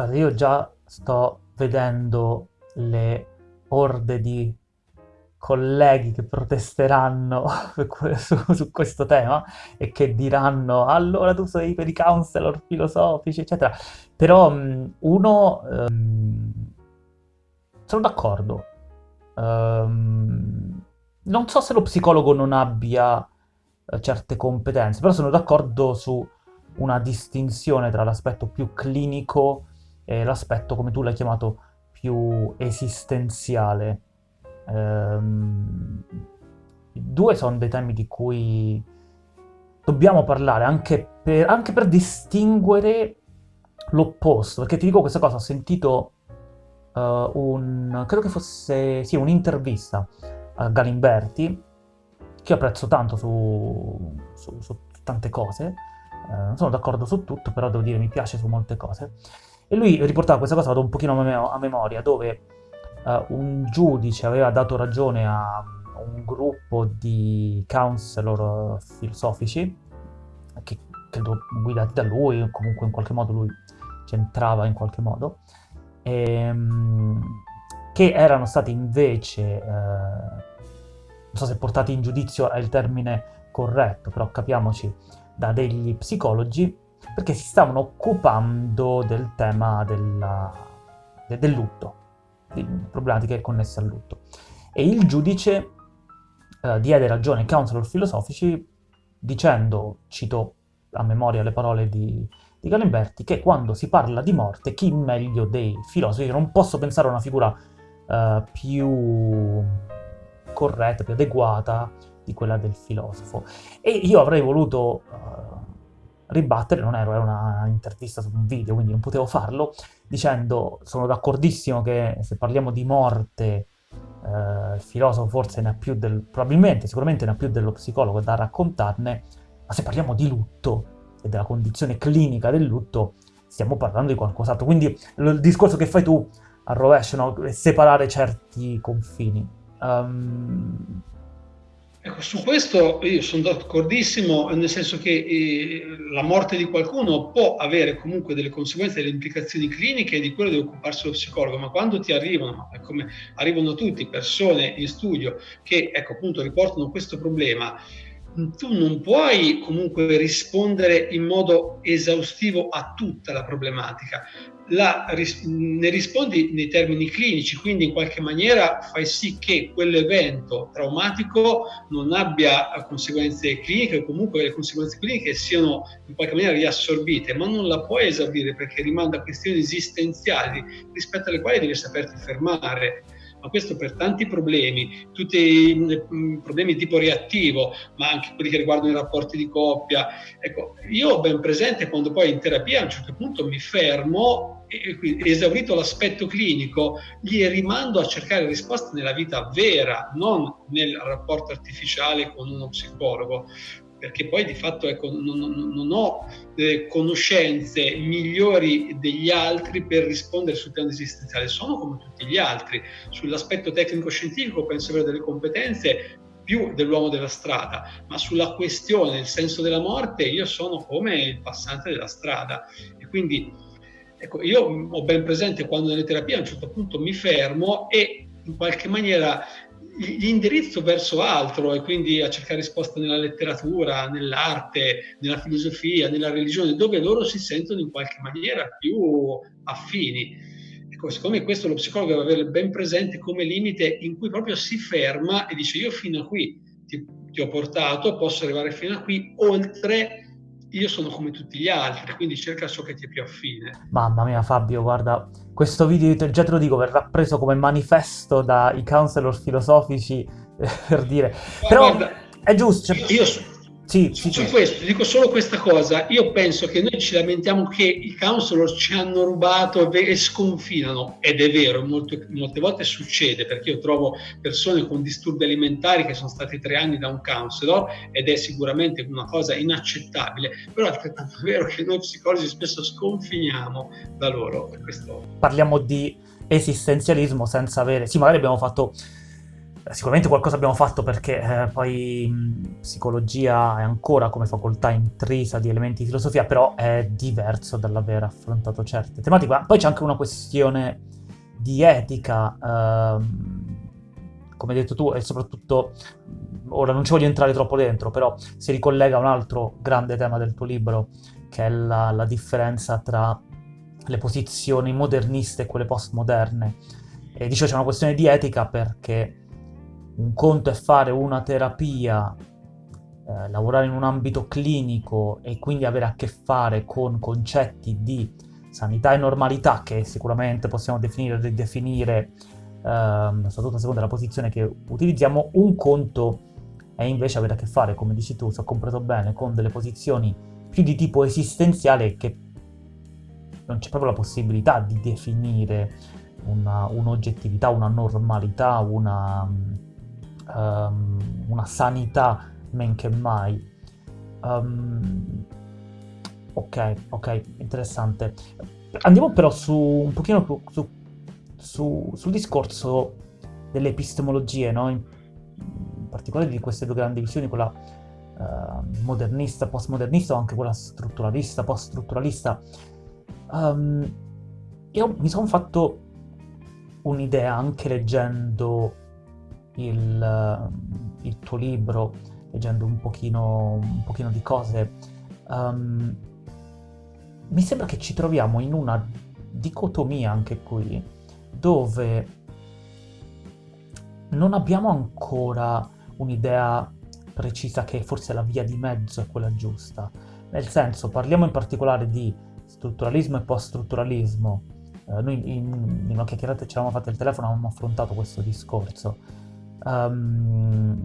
Guarda, io già sto vedendo le orde di colleghi che protesteranno su, su questo tema e che diranno allora tu sei per i counselor filosofici, eccetera. Però mh, uno, ehm, sono d'accordo. Ehm, non so se lo psicologo non abbia eh, certe competenze, però sono d'accordo su una distinzione tra l'aspetto più clinico e l'aspetto, come tu l'hai chiamato, più esistenziale. Ehm, due sono dei temi di cui dobbiamo parlare anche per, anche per distinguere l'opposto, perché ti dico questa cosa, ho sentito uh, un, credo che fosse, sì, un'intervista a Galimberti, che apprezzo tanto su, su, su tante cose, uh, non sono d'accordo su tutto, però devo dire mi piace su molte cose, e lui riportava questa cosa, vado un pochino a, mem a memoria, dove uh, un giudice aveva dato ragione a un gruppo di counselor filosofici, che credo guidati da lui, o comunque in qualche modo lui c'entrava in qualche modo, ehm, che erano stati invece, eh, non so se portati in giudizio è il termine corretto, però capiamoci, da degli psicologi, perché si stavano occupando del tema della, de, del lutto, di problematiche connesse al lutto. E il giudice eh, diede ragione ai counselor filosofici dicendo, cito a memoria le parole di, di Galimberti, che quando si parla di morte, chi meglio dei filosofi, non posso pensare a una figura eh, più corretta, più adeguata di quella del filosofo. E io avrei voluto uh, ribattere, non ero, era una intervista su un video, quindi non potevo farlo, dicendo sono d'accordissimo che se parliamo di morte uh, il filosofo forse ne ha più del... probabilmente, sicuramente ne ha più dello psicologo da raccontarne, ma se parliamo di lutto e della condizione clinica del lutto, stiamo parlando di qualcos'altro. Quindi il discorso che fai tu al rovescio, no? separare certi confini. Um, su questo io sono d'accordissimo, nel senso che eh, la morte di qualcuno può avere comunque delle conseguenze, delle implicazioni cliniche e di quello deve occuparsi lo psicologo, ma quando ti arrivano, come arrivano tutti, persone in studio che ecco, appunto riportano questo problema, tu non puoi comunque rispondere in modo esaustivo a tutta la problematica. La, ne rispondi nei termini clinici, quindi in qualche maniera fai sì che quell'evento traumatico non abbia conseguenze cliniche o comunque le conseguenze cliniche siano in qualche maniera riassorbite, ma non la puoi esaurire perché rimanda a questioni esistenziali rispetto alle quali devi saperti fermare ma questo per tanti problemi, tutti i mm, problemi tipo reattivo, ma anche quelli che riguardano i rapporti di coppia. Ecco, io ho ben presente quando poi in terapia a un certo punto mi fermo esaurito l'aspetto clinico, gli rimando a cercare risposte nella vita vera, non nel rapporto artificiale con uno psicologo perché poi di fatto ecco, non, non, ho eh, conoscenze migliori degli altri per rispondere sul piano esistenziale, sono come tutti gli altri. Sull'aspetto tecnico-scientifico penso avere delle competenze più dell'uomo della strada, ma sulla questione, il senso della morte, io sono come il passante della strada. E quindi ecco, io ho ben presente quando nelle terapie a un certo punto mi fermo e in qualche maniera l'indirizzo verso altro e quindi a cercare risposte nella letteratura, nell'arte, nella filosofia, nella religione, dove loro si sentono in qualche maniera più affini. Ecco, secondo me questo lo psicologo deve avere ben presente come limite in cui proprio si ferma e dice io fino a qui ti, ti ho portato, posso arrivare fino a qui, oltre io sono come tutti gli altri, quindi cerca ciò che ti è più affine. Mamma mia Fabio, già questo video, già te lo dico, verrà preso come manifesto dai counselor filosofici per dire. Però guarda, è giusto. Cioè... Io, sì, su, sì, su questo dico solo questa cosa. Io penso che noi ci lamentiamo che i counselor ci hanno rubato e sconfinano, ed è vero, molte, molte volte succede perché io trovo persone con disturbi alimentari che sono stati tre anni da un counselor ed è sicuramente una cosa inaccettabile, però è altrettanto vero che noi psicologi spesso sconfiniamo da loro. Questo... Parliamo di esistenzialismo senza avere... Sì, magari abbiamo fatto Sicuramente qualcosa abbiamo fatto perché eh, poi mh, psicologia è ancora come facoltà intrisa di elementi di filosofia, però è diverso dall'aver affrontato certe tematiche. Ma poi c'è anche una questione di etica, ehm, come hai detto tu, e soprattutto, ora non ci voglio entrare troppo dentro, però si ricollega a un altro grande tema del tuo libro, che è la, la differenza tra le posizioni moderniste e quelle postmoderne. E dicevo c'è una questione di etica perché un conto è fare una terapia, eh, lavorare in un ambito clinico e quindi avere a che fare con concetti di sanità e normalità che sicuramente possiamo definire e ridefinire, ehm, soprattutto a seconda della posizione che utilizziamo. Un conto è invece avere a che fare, come dici tu, se ho compreso bene, con delle posizioni più di tipo esistenziale che non c'è proprio la possibilità di definire una, un'oggettività, una normalità, una, um, una sanità men che mai. Um, ok, ok, interessante. Andiamo però su un pochino su, su, sul discorso delle epistemologie, no? in, in, particolare di queste due grandi visioni, quella uh, modernista, postmodernista o anche quella strutturalista, poststrutturalista. Um, io mi sono fatto un'idea anche leggendo il, eh, il tuo libro, leggendo un pochino, un pochino di cose, um, mi sembra che ci troviamo in una dicotomia anche qui, dove non abbiamo ancora un'idea precisa che forse la via di mezzo è quella giusta. Nel senso, parliamo in particolare di strutturalismo e post-strutturalismo. Eh, noi in, in una chiacchierata ci eravamo fatti il telefono, avevamo affrontato questo discorso um,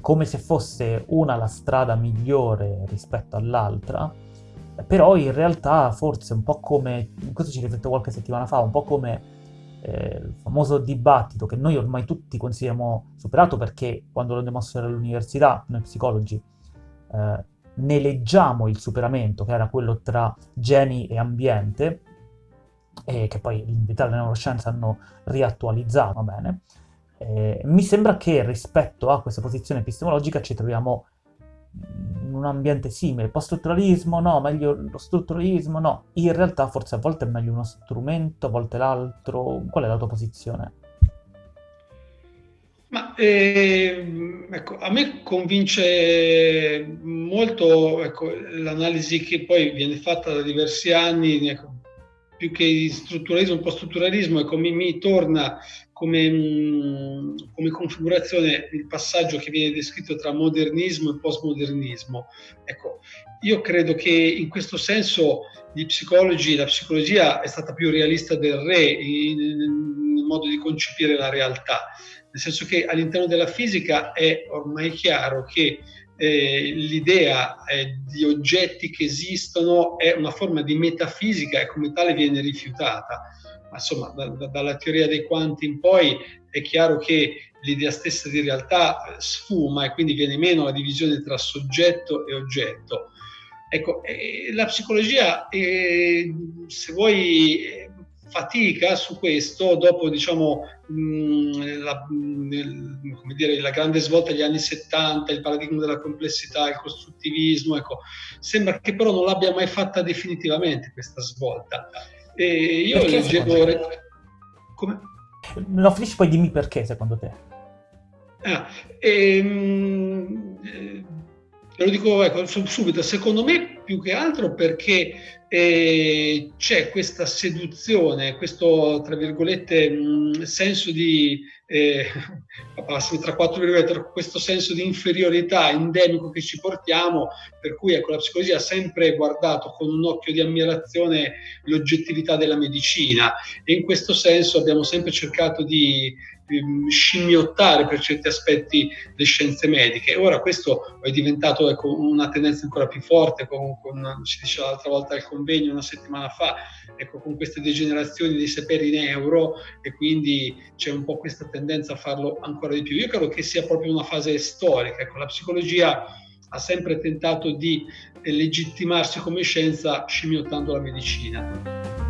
come se fosse una la strada migliore rispetto all'altra, però in realtà forse un po' come, questo ci rifletto qualche settimana fa, un po' come eh, il famoso dibattito che noi ormai tutti consideriamo superato perché quando lo andiamo a studiare all'università, noi psicologi, eh, ne leggiamo il superamento, che era quello tra geni e ambiente, e che poi in verità le neuroscienze hanno riattualizzato, va bene, eh, mi sembra che rispetto a questa posizione epistemologica ci troviamo in un ambiente simile. Post-strutturalismo no, meglio lo strutturalismo no. In realtà forse a volte è meglio uno strumento, a volte l'altro. Qual è la tua posizione? Ma eh, ecco, a me convince molto ecco, l'analisi che poi viene fatta da diversi anni, ecco, più che strutturalismo, post-strutturalismo, ecco, mi, mi torna come, mm, come, configurazione il passaggio che viene descritto tra modernismo e postmodernismo. Ecco, io credo che in questo senso gli psicologi, la psicologia è stata più realista del re nel modo di concepire la realtà, nel senso che all'interno della fisica è ormai chiaro che eh, l'idea eh, di oggetti che esistono è una forma di metafisica e come tale viene rifiutata ma insomma da, da, dalla teoria dei quanti in poi è chiaro che l'idea stessa di realtà sfuma e quindi viene meno la divisione tra soggetto e oggetto. Ecco, eh, la psicologia, eh, se vuoi, fatica su questo dopo diciamo, mh, la, mh, dire, la, grande svolta degli anni 70, il paradigma della complessità, il costruttivismo, ecco, sembra che però non l'abbia mai fatta definitivamente questa svolta. E io perché leggevo... Come? No, finisci poi dimmi perché secondo te. Ah, ehm, eh, lo dico ecco, subito, secondo me più che altro perché eh, c'è questa seduzione, questo tra virgolette mh, senso di, eh, tra quattro virgolette, questo senso di inferiorità endemico che ci portiamo, per cui ecco, la psicologia ha sempre guardato con un occhio di ammirazione l'oggettività della medicina. E in questo senso abbiamo sempre cercato di scimmiottare per certi aspetti le scienze mediche. Ora questo è diventato ecco, una tendenza ancora più forte, con, con, ci diceva l'altra volta al convegno una settimana fa, ecco, con queste degenerazioni dei saperi in euro e quindi c'è un po' questa tendenza a farlo ancora di più. Io credo che sia proprio una fase storica, ecco, la psicologia ha sempre tentato di legittimarsi come scienza scimmiottando la medicina.